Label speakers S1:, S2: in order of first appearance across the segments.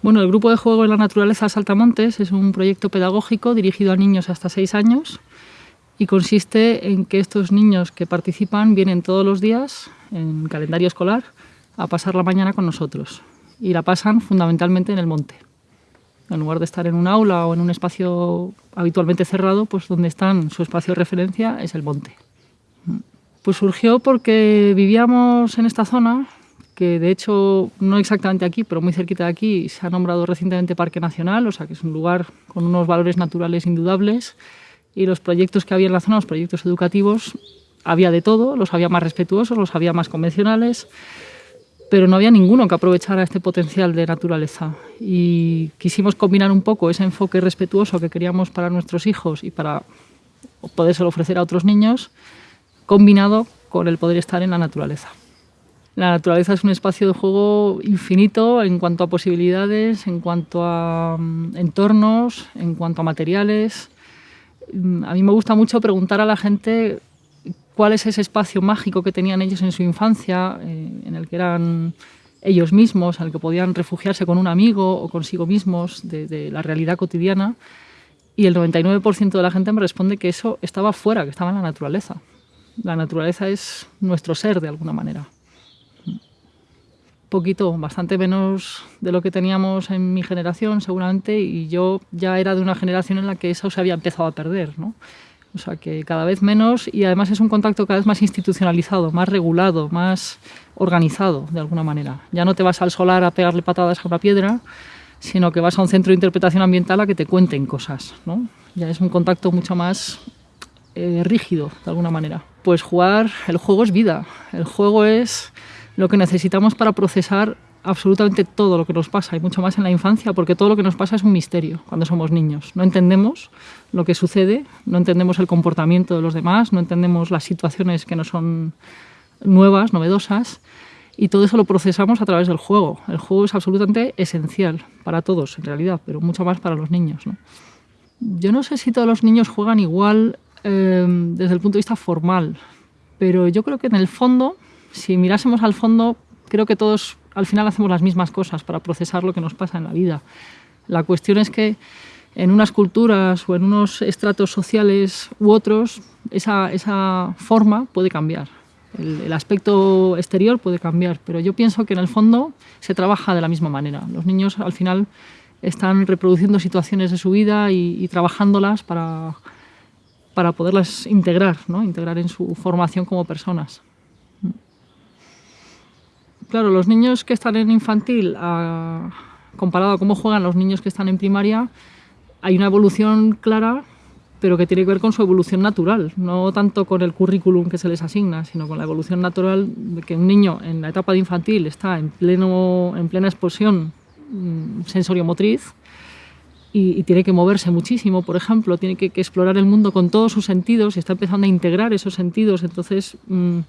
S1: Bueno, el grupo de juego en la naturaleza Saltamontes es un proyecto pedagógico dirigido a niños hasta 6 años y consiste en que estos niños que participan vienen todos los días en calendario escolar a pasar la mañana con nosotros y la pasan fundamentalmente en el monte. En lugar de estar en un aula o en un espacio habitualmente cerrado, pues donde están su espacio de referencia es el monte. Pues surgió porque vivíamos en esta zona que de hecho no exactamente aquí, pero muy cerquita de aquí, se ha nombrado recientemente Parque Nacional, o sea que es un lugar con unos valores naturales indudables y los proyectos que había en la zona, los proyectos educativos, había de todo, los había más respetuosos, los había más convencionales, pero no había ninguno que aprovechara este potencial de naturaleza. Y quisimos combinar un poco ese enfoque respetuoso que queríamos para nuestros hijos y para podérselo ofrecer a otros niños, combinado con el poder estar en la naturaleza. La naturaleza es un espacio de juego infinito en cuanto a posibilidades, en cuanto a mm, entornos, en cuanto a materiales. Mm, a mí me gusta mucho preguntar a la gente cuál es ese espacio mágico que tenían ellos en su infancia, eh, en el que eran ellos mismos, en el que podían refugiarse con un amigo o consigo mismos de, de la realidad cotidiana. Y el 99% de la gente me responde que eso estaba fuera, que estaba en la naturaleza. La naturaleza es nuestro ser de alguna manera poquito, bastante menos de lo que teníamos en mi generación seguramente y yo ya era de una generación en la que eso se había empezado a perder, ¿no? O sea que cada vez menos y además es un contacto cada vez más institucionalizado, más regulado, más organizado de alguna manera. Ya no te vas al solar a pegarle patadas a una piedra, sino que vas a un centro de interpretación ambiental a que te cuenten cosas, ¿no? Ya es un contacto mucho más eh, rígido de alguna manera. Pues jugar, el juego es vida, el juego es lo que necesitamos para procesar absolutamente todo lo que nos pasa y mucho más en la infancia, porque todo lo que nos pasa es un misterio cuando somos niños. No entendemos lo que sucede, no entendemos el comportamiento de los demás, no entendemos las situaciones que no son nuevas, novedosas, y todo eso lo procesamos a través del juego. El juego es absolutamente esencial para todos, en realidad, pero mucho más para los niños. Yo no sé si todos los niños juegan igual eh, desde el punto de vista formal, pero yo creo que en el fondo si mirásemos al fondo, creo que todos al final hacemos las mismas cosas para procesar lo que nos pasa en la vida. La cuestión es que en unas culturas o en unos estratos sociales u otros, esa, esa forma puede cambiar. El, aspecto exterior puede cambiar, pero yo pienso que en el fondo se trabaja de la misma manera. Los niños al final están reproduciendo situaciones de su vida y, y trabajándolas para, para poderlas integrar, ¿no? integrar en su formación como personas. Claro, los niños que están en infantil, a, comparado a cómo juegan los niños que están en primaria, hay una evolución clara, pero que tiene que ver con su evolución natural, no tanto con el currículum que se les asigna, sino con la evolución natural de que un niño en la etapa de infantil está en, pleno, en plena explosión mm, sensoriomotriz y, y, tiene que moverse muchísimo, por ejemplo, tiene que, explorar el mundo con todos sus sentidos y está empezando a integrar esos sentidos, entonces... Mmm,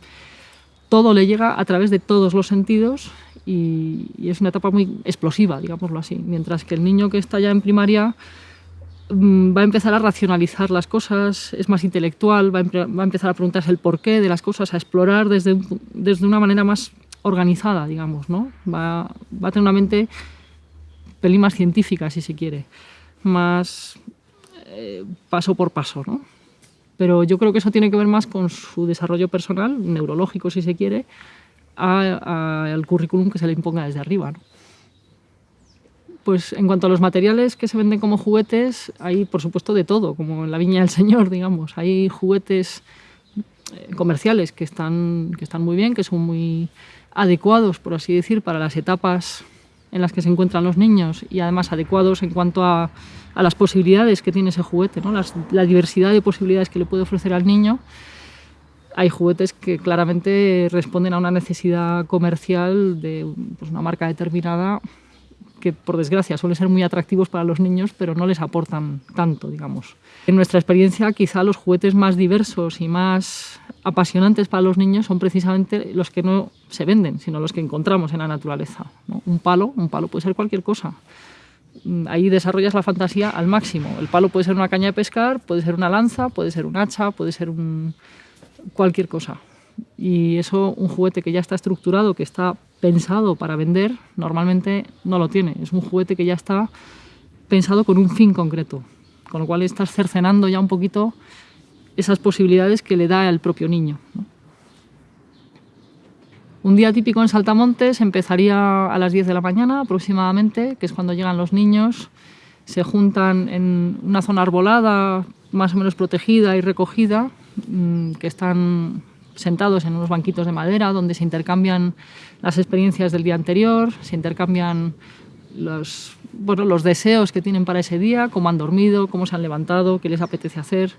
S1: todo le llega a través de todos los sentidos y, es una etapa muy explosiva, digámoslo así. Mientras que el niño que está ya en primaria mmm, va a empezar a racionalizar las cosas, es más intelectual, va a, va a, empezar a preguntarse el porqué de las cosas, a explorar desde, desde una manera más organizada, digamos, ¿no? Va, va a tener una mente pelín más científica, si se quiere, más eh, paso por paso, ¿no? Pero yo creo que eso tiene que ver más con su desarrollo personal, neurológico si se quiere, al currículum que se le imponga desde arriba. ¿no? Pues en cuanto a los materiales que se venden como juguetes, hay por supuesto de todo, como en la viña del señor, digamos. Hay juguetes eh, comerciales que están, que están muy bien, que son muy adecuados, por así decir, para las etapas en las que se encuentran los niños y además adecuados en cuanto a, a las posibilidades que tiene ese juguete, ¿no? Las, la diversidad de posibilidades que le puede ofrecer al niño. Hay juguetes que claramente responden a una necesidad comercial de pues, una marca determinada que por desgracia suelen ser muy atractivos para los niños, pero no les aportan tanto, digamos. En nuestra experiencia, quizá los juguetes más diversos y más apasionantes para los niños son precisamente los que no se venden, sino los que encontramos en la naturaleza. Un palo, un palo puede ser cualquier cosa. Ahí desarrollas la fantasía al máximo. El palo puede ser una caña de pescar, puede ser una lanza, puede ser un hacha, puede ser cualquier cosa. Y eso, un juguete que ya está estructurado, que está pensado para vender, normalmente no lo tiene. Es un juguete que ya está pensado con un fin concreto, con lo cual estás cercenando ya un poquito esas posibilidades que le da el propio niño. Un día típico en Saltamontes empezaría a las 10 de la mañana aproximadamente, que es cuando llegan los niños, se juntan en una zona arbolada, más o menos protegida y recogida, mm, que están sentados en unos banquitos de madera donde se intercambian las experiencias del día anterior, se intercambian los, bueno, los deseos que tienen para ese día, cómo han dormido, cómo se han levantado, qué les apetece hacer.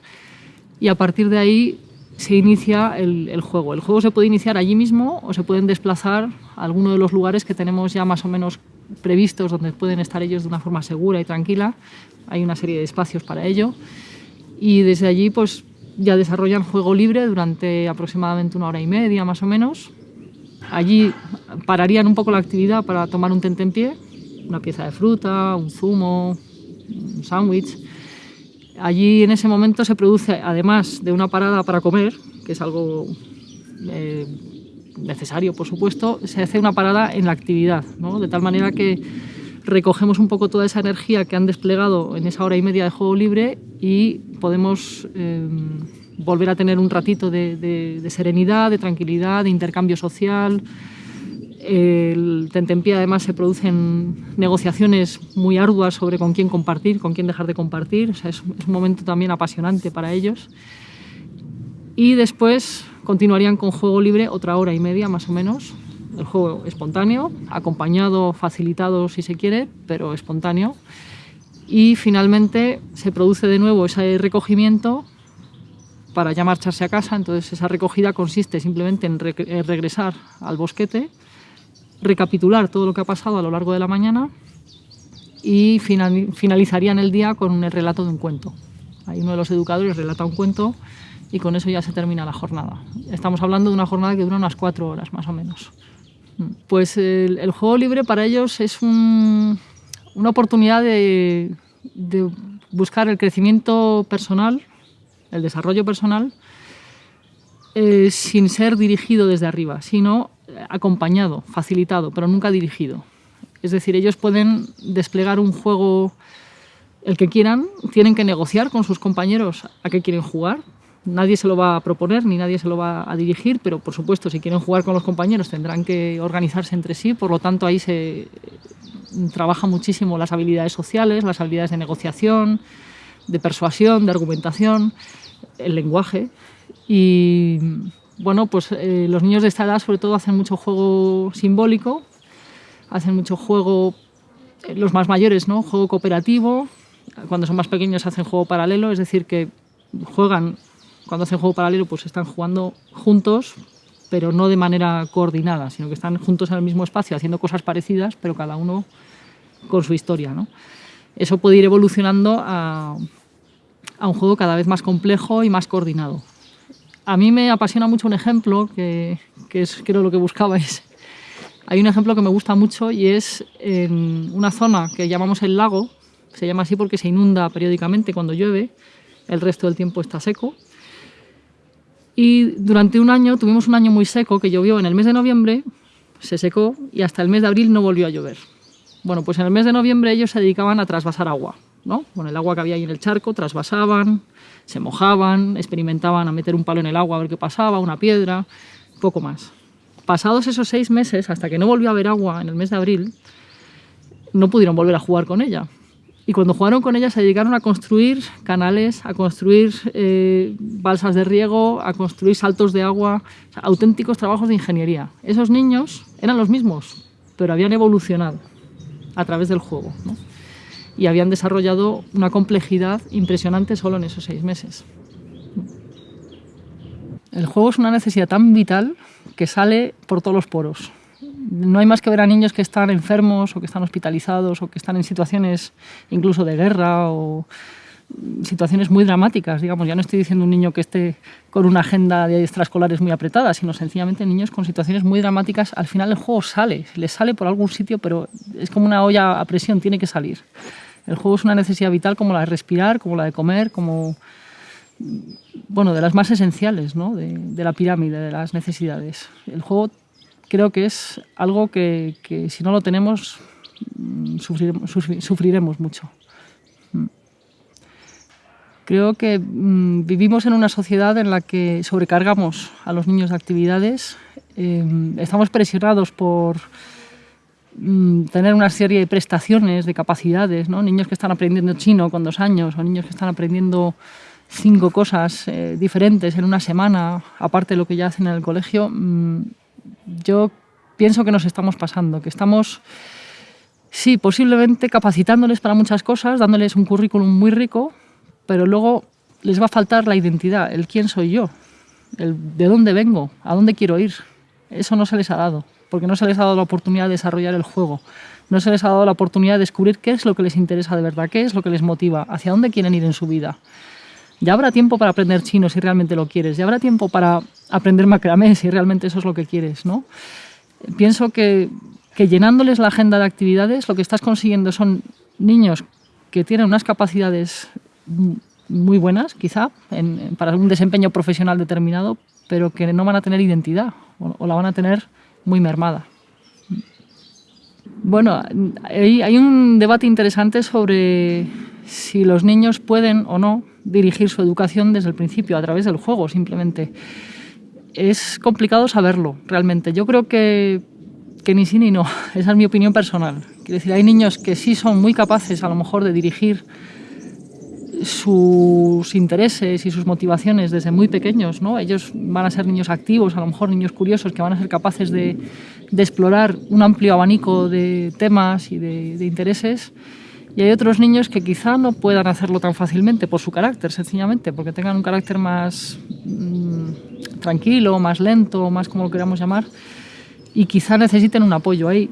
S1: Y a partir de ahí se inicia el, el, juego. El juego se puede iniciar allí mismo o se pueden desplazar a alguno de los lugares que tenemos ya más o menos previstos donde pueden estar ellos de una forma segura y tranquila. Hay una serie de espacios para ello. Y desde allí pues ya desarrollan juego libre durante aproximadamente una hora y media más o menos. Allí pararían un poco la actividad para tomar un tentempié, una pieza de fruta, un zumo, un sándwich. Allí en ese momento se produce, además de una parada para comer, que es algo eh, necesario, por supuesto, se hace una parada en la actividad, ¿no? de tal manera que recogemos un poco toda esa energía que han desplegado en esa hora y media de juego libre y podemos eh, volver a tener un ratito de, serenidad, de tranquilidad, de intercambio social. El tentempié además se producen negociaciones muy arduas sobre con quién compartir, con quién dejar de compartir. Es, es un momento también apasionante para ellos. Y después continuarían con juego libre otra hora y media más o menos, el juego espontáneo, acompañado, facilitado si se quiere, pero espontáneo. Y finalmente se produce de nuevo ese recogimiento para ya marcharse a casa. Entonces esa recogida consiste simplemente en, re en regresar al bosquete, recapitular todo lo que ha pasado a lo largo de la mañana y final, finalizarían el día con el relato de un cuento. Ahí uno de los educadores relata un cuento y con eso ya se termina la jornada. Estamos hablando de una jornada que dura unas cuatro horas más o menos. Pues el, el juego libre para ellos es un, una oportunidad de, buscar el crecimiento personal, el desarrollo personal, eh, sin ser dirigido desde arriba, sino acompañado, facilitado, pero nunca dirigido. Es decir, ellos pueden desplegar un juego el que quieran, tienen que negociar con sus compañeros a qué quieren jugar, nadie se lo va a proponer ni nadie se lo va a dirigir, pero por supuesto si quieren jugar con los compañeros tendrán que organizarse entre sí, por lo tanto ahí se trabaja muchísimo las habilidades sociales, las habilidades de negociación, de persuasión, de argumentación, el lenguaje. Y bueno, pues eh, los niños de esta edad sobre todo hacen mucho juego simbólico, hacen mucho juego, eh, los más mayores, ¿no? Juego cooperativo, cuando son más pequeños hacen juego paralelo, es decir, que juegan cuando hacen juego paralelo pues están jugando juntos, pero no de manera coordinada, sino que están juntos en el mismo espacio haciendo cosas parecidas, pero cada uno con su historia. ¿no? Eso puede ir evolucionando a, a un juego cada vez más complejo y más coordinado. A mí me apasiona mucho un ejemplo, que, que es creo lo que buscabais. Hay un ejemplo que me gusta mucho y es en una zona que llamamos el lago, se llama así porque se inunda periódicamente cuando llueve, el resto del tiempo está seco, y durante un año, tuvimos un año muy seco que llovió en el mes de noviembre, se secó y hasta el mes de abril no volvió a llover. Bueno, pues en el mes de noviembre ellos se dedicaban a trasvasar agua, ¿no? Con el agua que había ahí en el charco, trasvasaban, se mojaban, experimentaban a meter un palo en el agua a ver qué pasaba, una piedra, poco más. Pasados esos seis meses, hasta que no volvió a haber agua en el mes de abril, no pudieron volver a jugar con ella. Y cuando jugaron con ella se dedicaron a construir canales, a construir eh, balsas de riego, a construir saltos de agua, auténticos trabajos de ingeniería. Esos niños eran los mismos, pero habían evolucionado a través del juego. Y habían desarrollado una complejidad impresionante solo en esos seis meses. El juego es una necesidad tan vital que sale por todos los poros no hay más que ver a niños que están enfermos o que están hospitalizados o que están en situaciones incluso de guerra o situaciones muy dramáticas, digamos. Ya no estoy diciendo un niño que esté con una agenda de extraescolares muy apretada, sino sencillamente niños con situaciones muy dramáticas. Al final el juego sale, les sale por algún sitio, pero es como una olla a presión, tiene que salir. El juego es una necesidad vital como la de respirar, como la de comer, como bueno, de las más esenciales ¿no? de la pirámide de las necesidades. El juego creo que es algo que, si no lo tenemos mm, sufriremos, mucho. Mm. Creo que mm, vivimos en una sociedad en la que sobrecargamos a los niños de actividades, em, estamos presionados por tener una serie de prestaciones, de capacidades, ¿no? niños que están aprendiendo chino con dos años o niños que están aprendiendo cinco cosas eh, diferentes en una semana, aparte de lo que ya hacen en el colegio, yo pienso que nos estamos pasando, que estamos, sí, posiblemente capacitándoles para muchas cosas, dándoles un currículum muy rico, pero luego les va a faltar la identidad, el quién soy yo, el de dónde vengo, a dónde quiero ir. Eso no se les ha dado, porque no se les ha dado la oportunidad de desarrollar el juego, no se les ha dado la oportunidad de descubrir qué es lo que les interesa de verdad, qué es lo que les motiva, hacia dónde quieren ir en su vida. Ya habrá tiempo para aprender chino si realmente lo quieres, ya habrá tiempo para aprender macramé si realmente eso es lo que quieres, ¿no? Pienso que, que llenándoles la agenda de actividades lo que estás consiguiendo son niños que tienen unas capacidades muy buenas, quizá, para un desempeño profesional determinado, pero que no van a tener identidad o, la van a tener muy mermada. Bueno, hay, hay, un debate interesante sobre si los niños pueden o no dirigir su educación desde el principio, a través del juego, simplemente. Es complicado saberlo, realmente. Yo creo que, que ni sí ni no. Esa es mi opinión personal. Quiero decir, hay niños que sí son muy capaces, a lo mejor, de dirigir sus intereses y sus motivaciones desde muy pequeños, ¿no? Ellos van a ser niños activos, a lo mejor niños curiosos que van a ser capaces de, de explorar un amplio abanico de temas y de, de intereses y hay otros niños que quizá no puedan hacerlo tan fácilmente por su carácter, sencillamente, porque tengan un carácter más mm, tranquilo, más lento, más como lo queramos llamar, y quizá necesiten un apoyo. Ahí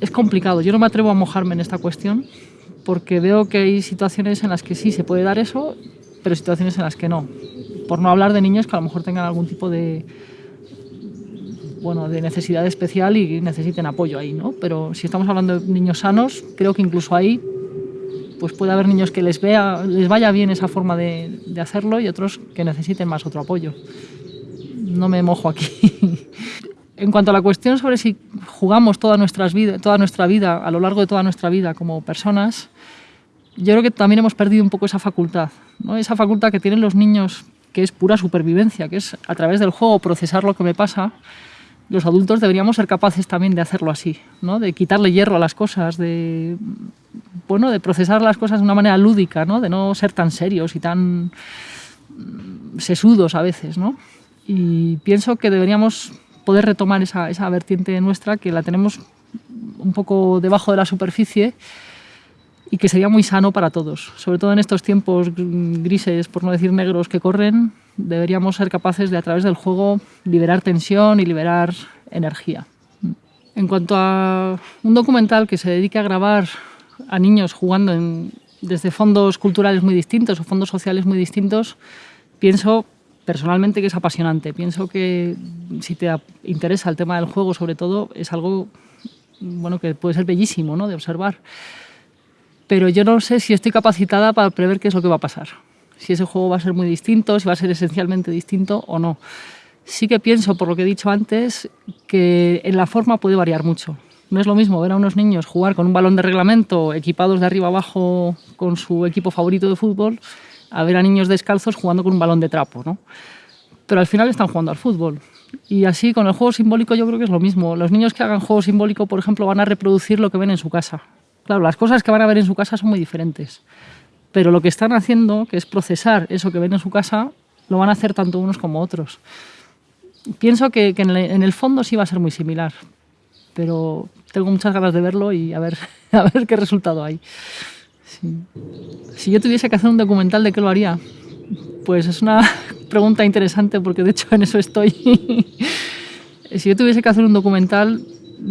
S1: es complicado. Yo no me atrevo a mojarme en esta cuestión porque veo que hay situaciones en las que sí se puede dar eso, pero situaciones en las que no. Por no hablar de niños que a lo mejor tengan algún tipo de, bueno, de necesidad especial y necesiten apoyo ahí, ¿no? Pero si estamos hablando de niños sanos, creo que incluso ahí pues puede haber niños que les, vea, les vaya bien esa forma de, de hacerlo y otros que necesiten más otro apoyo. No me mojo aquí. en cuanto a la cuestión sobre si jugamos toda, nuestras vida, toda nuestra vida, a lo largo de toda nuestra vida como personas, yo creo que también hemos perdido un poco esa facultad, ¿no? esa facultad que tienen los niños, que es pura supervivencia, que es a través del juego procesar lo que me pasa los adultos deberíamos ser capaces también de hacerlo así, ¿no? de quitarle hierro a las cosas, de, bueno, de procesar las cosas de una manera lúdica, ¿no? de no ser tan serios y tan mm, sesudos a veces. ¿no? Y pienso que deberíamos poder retomar esa, esa vertiente nuestra que la tenemos un poco debajo de la superficie y que sería muy sano para todos, sobre todo en estos tiempos grises, por no decir negros, que corren, deberíamos ser capaces de a través del juego liberar tensión y liberar energía. En cuanto a un documental que se dedique a grabar a niños jugando en, desde fondos culturales muy distintos o fondos sociales muy distintos, pienso personalmente que es apasionante. Pienso que si te interesa el tema del juego, sobre todo, es algo bueno, que puede ser bellísimo ¿no? de observar. Pero yo no sé si estoy capacitada para prever qué es lo que va a pasar si ese juego va a ser muy distinto, si va a ser esencialmente distinto o no. Sí que pienso, por lo que he dicho antes, que en la forma puede variar mucho. No es lo mismo ver a unos niños jugar con un balón de reglamento equipados de arriba abajo con su equipo favorito de fútbol a ver a niños descalzos jugando con un balón de trapo, ¿no? Pero al final están jugando al fútbol. Y así con el juego simbólico yo creo que es lo mismo. Los niños que hagan juego simbólico, por ejemplo, van a reproducir lo que ven en su casa. Claro, las cosas que van a ver en su casa son muy diferentes pero lo que están haciendo, que es procesar eso que ven en su casa, lo van a hacer tanto unos como otros. Pienso que, en, el, fondo sí va a ser muy similar, pero tengo muchas ganas de verlo y a ver, qué resultado hay. Si yo tuviese que hacer un documental, ¿de qué lo haría? Pues es una pregunta interesante porque de hecho en eso estoy. si yo tuviese que hacer un documental,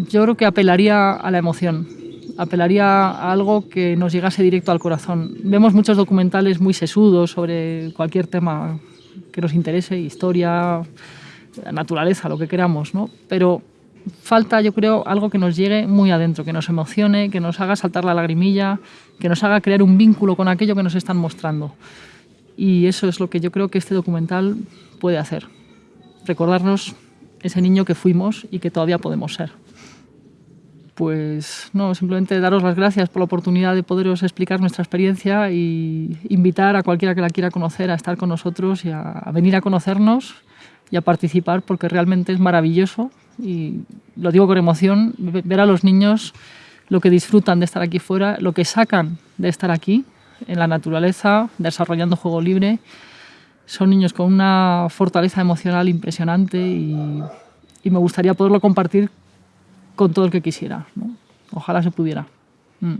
S1: yo creo que apelaría a la emoción apelaría a algo que nos llegase directo al corazón. Vemos muchos documentales muy sesudos sobre cualquier tema que nos interese, historia, naturaleza, lo que queramos, ¿no? Pero falta, yo creo, algo que nos llegue muy adentro, que nos emocione, que nos haga saltar la lagrimilla, que nos haga crear un vínculo con aquello que nos están mostrando. Y eso es lo que yo creo que este documental puede hacer. Recordarnos ese niño que fuimos y que todavía podemos ser. Pues no, simplemente daros las gracias por la oportunidad de poderos explicar nuestra experiencia y invitar a cualquiera que la quiera conocer a estar con nosotros y a, venir a conocernos y a participar porque realmente es maravilloso y lo digo con emoción, ver a los niños lo que disfrutan de estar aquí fuera, lo que sacan de estar aquí, en la naturaleza, desarrollando juego libre. Son niños con una fortaleza emocional impresionante y, me gustaría poderlo compartir con todo el que quisiera. Ojalá se pudiera. Mm.